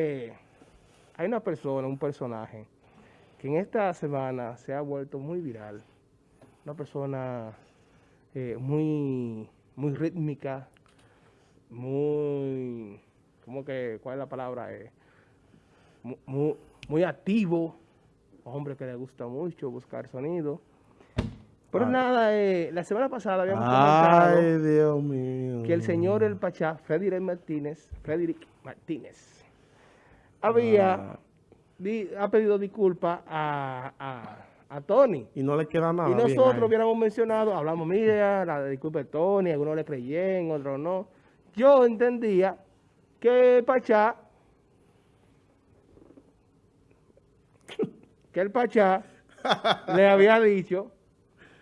Eh, hay una persona, un personaje, que en esta semana se ha vuelto muy viral. Una persona eh, muy, muy rítmica, muy, ¿cómo que, cuál es la palabra? Eh, muy, muy, activo, hombre que le gusta mucho buscar sonido. Pero ah. nada, eh, la semana pasada habíamos Dios mío. que el señor El Pachá, Frederick Martínez, Frederick Martínez, había ha pedido disculpas a, a, Tony. Y no le queda nada. Y nosotros hubiéramos mencionado, hablamos, mira, la disculpa de Tony, algunos le creyen, otros no. Yo entendía que Pachá, que el Pachá le había dicho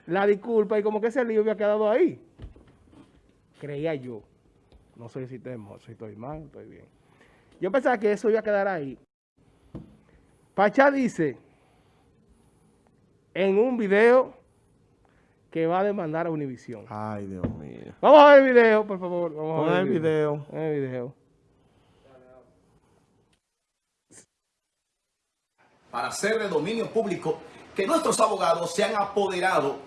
la disculpa y como que ese lío había quedado ahí. Creía yo. No sé si estoy mal, estoy bien. Yo pensaba que eso iba a quedar ahí. Pachá dice en un video que va a demandar a Univisión. Ay, Dios mío. Vamos a ver el video, por favor. Vamos a ver el video. el video. Para hacer de dominio público que nuestros abogados se han apoderado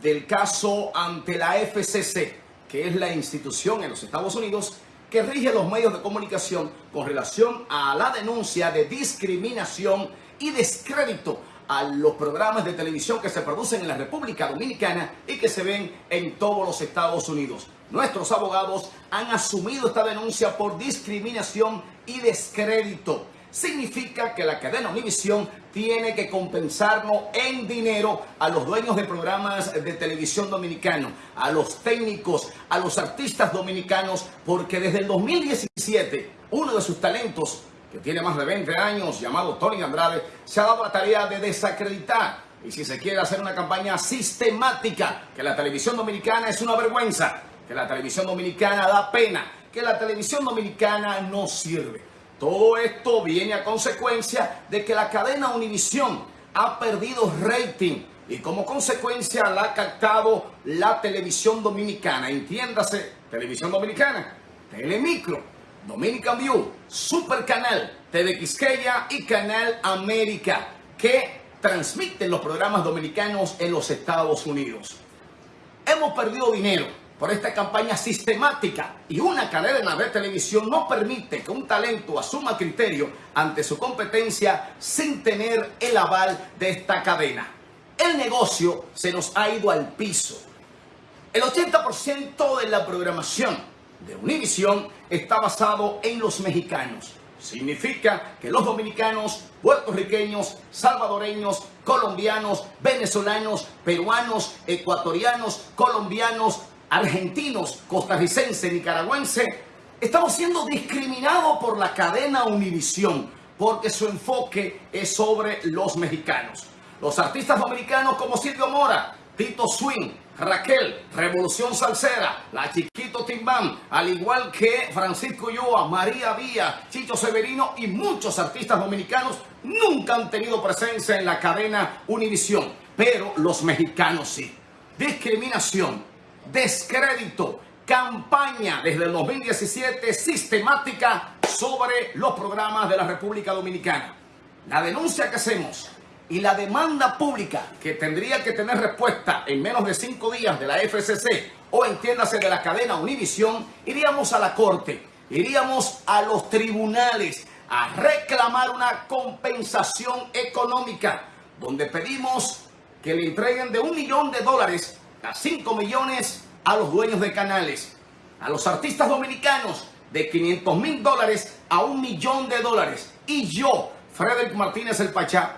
del caso ante la FCC, que es la institución en los Estados Unidos que rige los medios de comunicación con relación a la denuncia de discriminación y descrédito a los programas de televisión que se producen en la República Dominicana y que se ven en todos los Estados Unidos. Nuestros abogados han asumido esta denuncia por discriminación y descrédito significa que la cadena Univisión tiene que compensarnos en dinero a los dueños de programas de televisión dominicano, a los técnicos, a los artistas dominicanos, porque desde el 2017 uno de sus talentos, que tiene más de 20 años, llamado Tony Andrade, se ha dado la tarea de desacreditar y si se quiere hacer una campaña sistemática, que la televisión dominicana es una vergüenza, que la televisión dominicana da pena, que la televisión dominicana no sirve. Todo esto viene a consecuencia de que la cadena Univisión ha perdido rating y como consecuencia la ha captado la televisión dominicana. Entiéndase, televisión dominicana, Telemicro, Dominican View, Super Canal, TV Quisqueya y Canal América, que transmiten los programas dominicanos en los Estados Unidos. Hemos perdido dinero por esta campaña sistemática y una cadena de televisión no permite que un talento asuma criterio ante su competencia sin tener el aval de esta cadena. El negocio se nos ha ido al piso. El 80% de la programación de Univision está basado en los mexicanos. Significa que los dominicanos, puertorriqueños, salvadoreños, colombianos, venezolanos, peruanos, ecuatorianos, colombianos, argentinos, costarricenses, nicaragüenses, estamos siendo discriminados por la cadena Univisión porque su enfoque es sobre los mexicanos. Los artistas dominicanos como Silvio Mora, Tito Swing, Raquel, Revolución Salsera, La Chiquito Timbán, al igual que Francisco Yoa, María Vía, Chicho Severino y muchos artistas dominicanos nunca han tenido presencia en la cadena Univisión, pero los mexicanos sí. Discriminación, descrédito, campaña desde el 2017 sistemática sobre los programas de la República Dominicana. La denuncia que hacemos y la demanda pública que tendría que tener respuesta en menos de cinco días de la FCC o entiéndase de la cadena Univisión, iríamos a la corte, iríamos a los tribunales a reclamar una compensación económica donde pedimos que le entreguen de un millón de dólares a 5 millones a los dueños de canales, a los artistas dominicanos de 500 mil dólares a un millón de dólares. Y yo, Frederick Martínez el Pachá,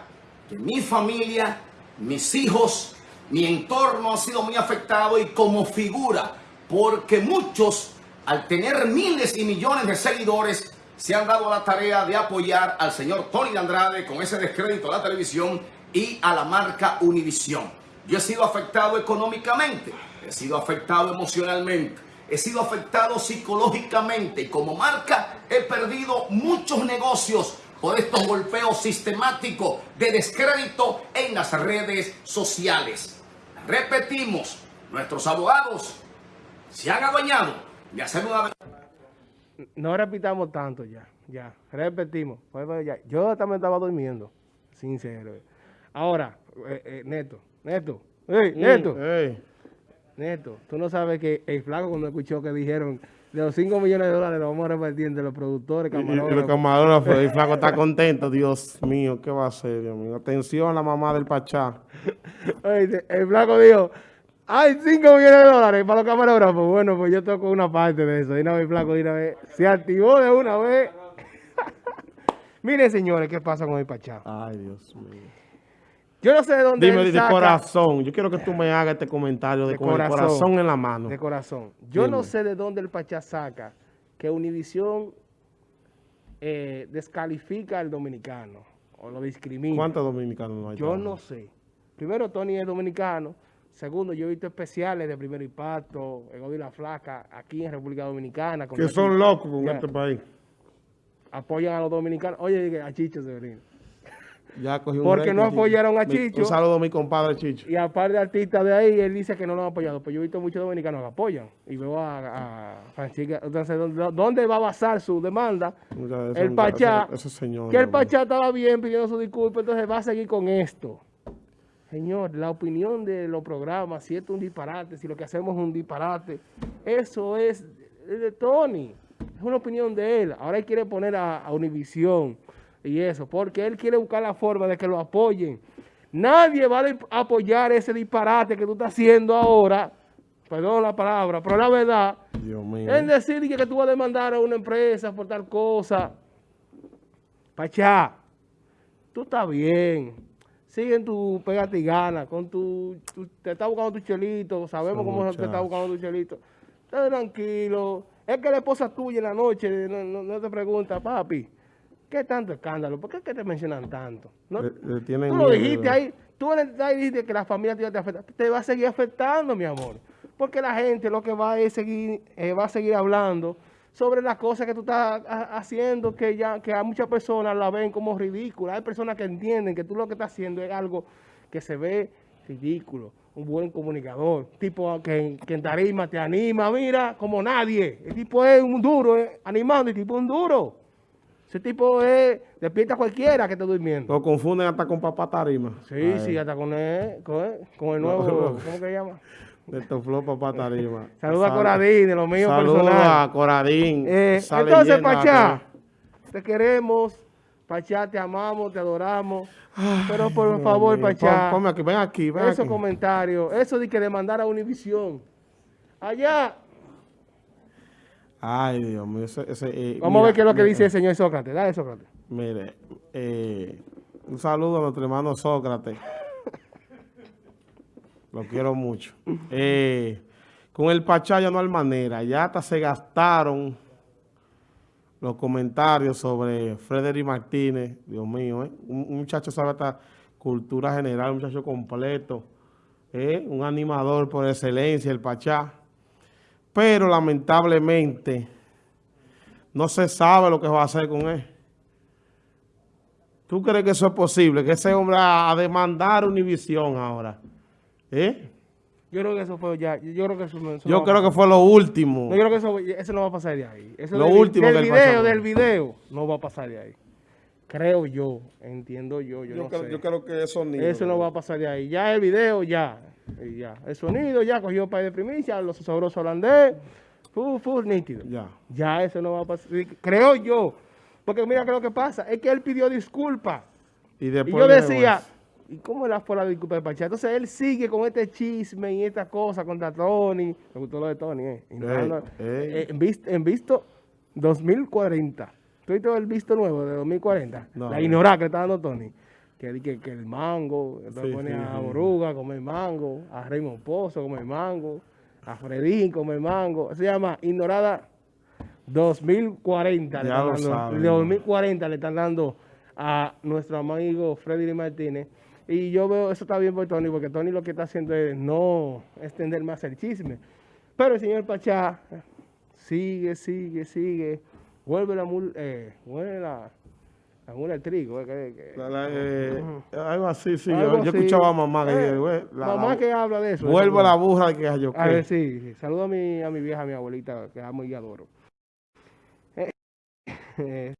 que mi familia, mis hijos, mi entorno ha sido muy afectado y como figura, porque muchos, al tener miles y millones de seguidores, se han dado la tarea de apoyar al señor Tony Andrade con ese descrédito a la televisión y a la marca Univisión. Yo he sido afectado económicamente, he sido afectado emocionalmente, he sido afectado psicológicamente y como marca he perdido muchos negocios por estos golpeos sistemáticos de descrédito en las redes sociales. Repetimos, nuestros abogados se han adueñado de hacer una... No repitamos tanto ya. ya, repetimos. Yo también estaba durmiendo, sincero. Ahora, eh, eh, Neto, Neto, ey, Neto, Ey, Neto, tú no sabes que el flaco cuando escuchó que dijeron de los 5 millones de dólares los vamos a repartir entre los productores, el camarógrafos. camarógrafo, el flaco está contento. Dios mío, ¿qué va a hacer, Dios mío? Atención a la mamá del Pachá. Oye, el flaco dijo, hay 5 millones de dólares para los camarógrafos. Bueno, pues yo toco una parte de eso. De una vez, flaco, de una vez. Se activó de una vez. Miren, señores, qué pasa con el Pachá. Ay, Dios mío. Yo no sé de dónde Dime él de saca- corazón. Yo quiero que tú me hagas este comentario de, De con el corazón. corazón en la mano. De corazón. Yo no sé de dónde el Pachá saca que Univisión eh, descalifica al dominicano o lo discrimina. ¿Cuántos dominicanos no hay? Yo no sé. Primero, Tony es dominicano. Segundo, yo he visto especiales de primer impacto, Gordo y la Flaca, aquí en República Dominicana. con Que son locos con Ya. este país. Apoyan a los dominicanos. Oye, a Chicho Severino. Ya cogí un Porque no apoyaron a Chicho. Un saludo a mi compadre Chicho. Y aparte de artistas de ahí, él dice que no lo han apoyado. Pues yo he visto muchos dominicanos que apoyan. Y veo a, a Francisca. Entonces, ¿dónde, va a basar su demanda? Ese- El Pachá. ese- ese señor, que el. Pachá estaba bien pidiendo su disculpa, entonces va a seguir con esto. Señor, la opinión de los programas, si esto es un disparate, si lo que hacemos es un disparate, eso es de Tony. Es una opinión de él. Ahora él quiere poner a, a Univisión y eso, porque él quiere buscar la forma de que lo apoyen. Nadie va a apoyar ese disparate que tú estás haciendo ahora, perdón la palabra, pero la verdad, es decir que, que tú vas a demandar a una empresa por tal cosa. Pachá, tú estás bien. Sigue en tu pegate y gana. Con tu, tu- te está buscando tu chelito. Sabemos cómo te está buscando tu chelito. Está tranquilo. Es que la esposa tuya en la noche no, no- no te pregunta, papi, ¿qué tanto escándalo? ¿Por qué es que te mencionan tanto? ¿No? Le- le tienen tú lo dijiste ahí. Tú en el ahí dijiste que la familia te afecta. Te va a seguir afectando, mi amor. Porque la gente lo que va es seguir, eh, va a seguir hablando sobre las cosas que tú estás ha- haciendo que ya que a muchas personas la ven como ridícula. Hay personas que entienden que tú lo que estás haciendo es algo que se ve ridículo. Un buen comunicador, tipo que, que en tarima te anima, mira, como nadie. El tipo es un duro, eh, animando, el tipo es un duro. Ese tipo es, despierta a cualquiera que esté durmiendo. Lo confunden hasta con papá tarima. Sí, Ay, sí, hasta con el, con el, con el nuevo, No. ¿cómo que se llama? De Tofló papá tarima. Saluda a Coradín, de lo mío Saluda personal. a Coradín. Eh, entonces, Pachá, te queremos. Pachá, te amamos, te adoramos. pero por Dios favor, mío. Pachá, Pon- ponme aquí, ven aquí, ven esos aquí. comentarios, eso de que demandar a Univisión. Allá, Ay, Dios mío. Ese, ese, eh, vamos a ver qué es lo que mira, dice el señor Sócrates. Dale, Sócrates. Mire, eh, un saludo a nuestro hermano Sócrates. Lo quiero mucho. Eh, con el Pachá ya no hay manera. Ya hasta se gastaron los comentarios sobre Frederick Martínez. Dios mío, ¿eh? un, un muchacho sabe hasta cultura general, un muchacho completo. ¿eh? Un animador por excelencia, el Pachá. Pero lamentablemente no se sabe lo que va a hacer con él. ¿Tú crees que eso es posible? Que ese hombre a, a demandar Univisión ahora. ¿Eh? Yo creo que eso fue ya. Yo creo que eso, Yo no creo que fue lo último. No, yo creo que eso, eso no va a pasar de ahí. Eso Lo del, último del que video, pasó. del video, no va a pasar de ahí. Creo yo, entiendo yo, yo, no sé. creo que eso no va a pasar de ahí. Ya el video, ya. y ya. El sonido ya cogió para de primicia, los sabrosos holandés. Full, full nítido. Ya. Ya eso no va a pasar. Creo yo. Porque mira que lo que pasa es que él pidió disculpas. Y, yo decía. ¿y cómo la fue la disculpa de Pachá? Entonces él sigue con este chisme y esta cosa contra Tony. Me gustó lo de Tony, ¿eh? No, Ey, no, ey. eh, en, visto, en visto 2040. ¿Tú viste el visto nuevo de 2040? No, la no. ignorada que está dando Tony. Que, di que, que el mango, entonces Sí, pone sí, a. Boruga a comer mango, a Raymond Pozo a comer mango, a Fredín a comer mango. Se llama Ignorada 2040. le Ya están lo dando- saben, 2040 le están dando a nuestro amigo Freddy Martínez. Y yo veo, eso está bien por Tony, porque Tony lo que está haciendo es no extender más el chisme. Pero el señor Pachá sigue, sigue, sigue. Vuelve la mula, eh, vuelve la, la mula trigo. eh, que- que- La- la- eh, algo así, sí. algo yo, yo así. escuchaba a mamá que Eh, mamá que habla de eso. Eso, la burra que yo a ver, sí, sí. Saludo a mi, a mi vieja, a mi abuelita, que amo y adoro. Eh, eh,